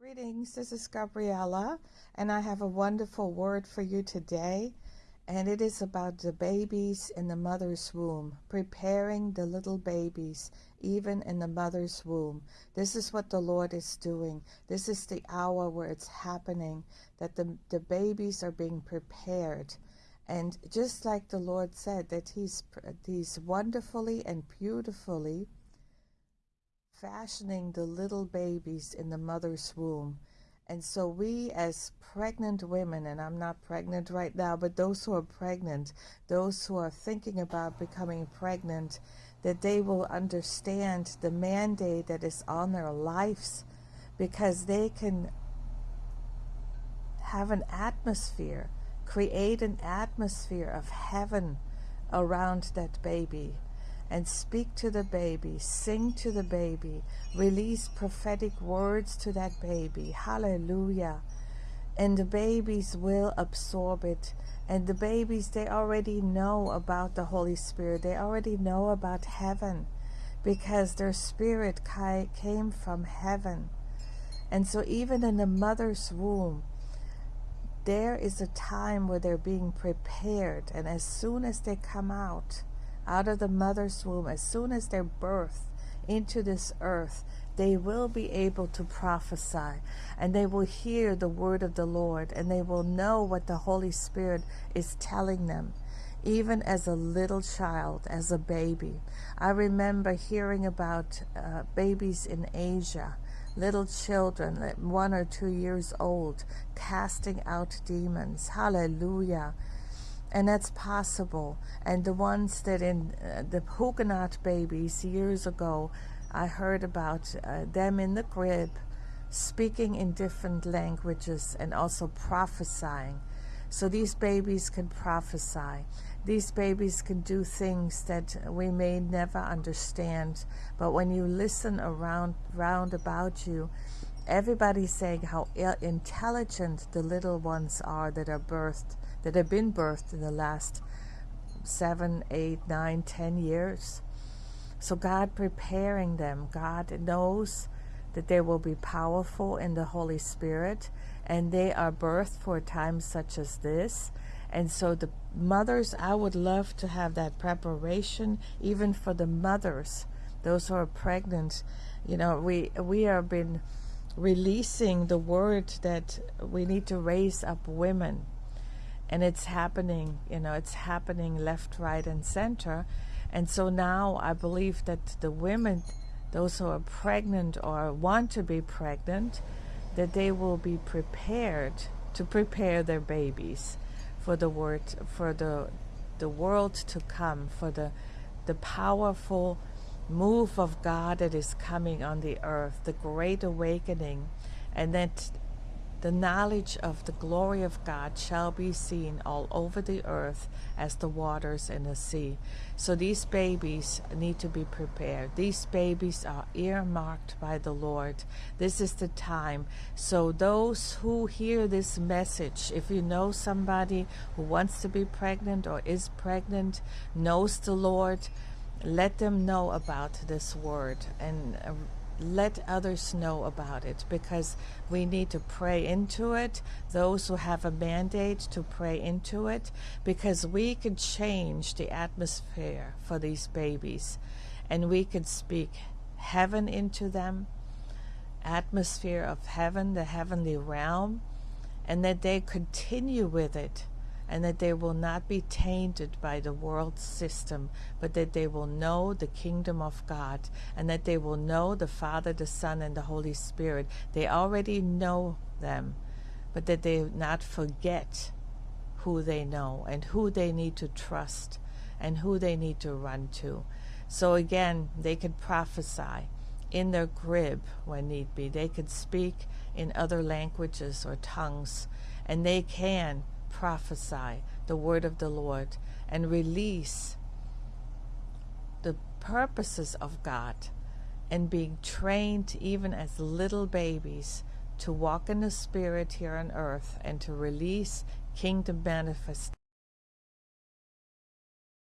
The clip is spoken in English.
Greetings, this is Gabriella, and I have a wonderful word for you today. And it is about the babies in the mother's womb, preparing the little babies, even in the mother's womb. This is what the Lord is doing. This is the hour where it's happening, that the, the babies are being prepared. And just like the Lord said, that He's, he's wonderfully and beautifully fashioning the little babies in the mother's womb. And so we as pregnant women, and I'm not pregnant right now, but those who are pregnant, those who are thinking about becoming pregnant, that they will understand the mandate that is on their lives because they can have an atmosphere, create an atmosphere of heaven around that baby and speak to the baby, sing to the baby, release prophetic words to that baby. Hallelujah. And the babies will absorb it. And the babies, they already know about the Holy Spirit. They already know about heaven because their spirit came from heaven. And so even in the mother's womb, there is a time where they're being prepared. And as soon as they come out, out of the mother's womb, as soon as they're birthed into this earth, they will be able to prophesy and they will hear the word of the Lord and they will know what the Holy Spirit is telling them. Even as a little child, as a baby. I remember hearing about uh, babies in Asia, little children, one or two years old, casting out demons. Hallelujah and that's possible. And the ones that in uh, the Huguenot babies years ago, I heard about uh, them in the crib speaking in different languages and also prophesying. So these babies can prophesy. These babies can do things that we may never understand. But when you listen around round about you, everybody's saying how intelligent the little ones are that are birthed that have been birthed in the last seven, eight, nine, ten years. So God preparing them, God knows that they will be powerful in the Holy Spirit and they are birthed for a time such as this. And so the mothers, I would love to have that preparation even for the mothers, those who are pregnant. You know, we we have been releasing the word that we need to raise up women. And it's happening you know it's happening left right and center. And so now i believe that the women those who are pregnant or want to be pregnant that they will be prepared to prepare their babies for the word for the the world to come for the the powerful move of God that is coming on the earth the great awakening and that the knowledge of the glory of God shall be seen all over the earth as the waters in the sea. So these babies need to be prepared. These babies are earmarked by the Lord. This is the time. So those who hear this message, if you know somebody who wants to be pregnant or is pregnant, knows the Lord, let them know about this word and uh, let others know about it because we need to pray into it. Those who have a mandate to pray into it because we could change the atmosphere for these babies and we could speak heaven into them, atmosphere of heaven, the heavenly realm, and that they continue with it and that they will not be tainted by the world system, but that they will know the kingdom of God, and that they will know the Father, the Son, and the Holy Spirit. They already know them, but that they not forget who they know and who they need to trust and who they need to run to. So again, they could prophesy in their crib when need be. They could speak in other languages or tongues, and they can prophesy the word of the Lord and release the purposes of God and being trained even as little babies to walk in the spirit here on earth and to release kingdom manifest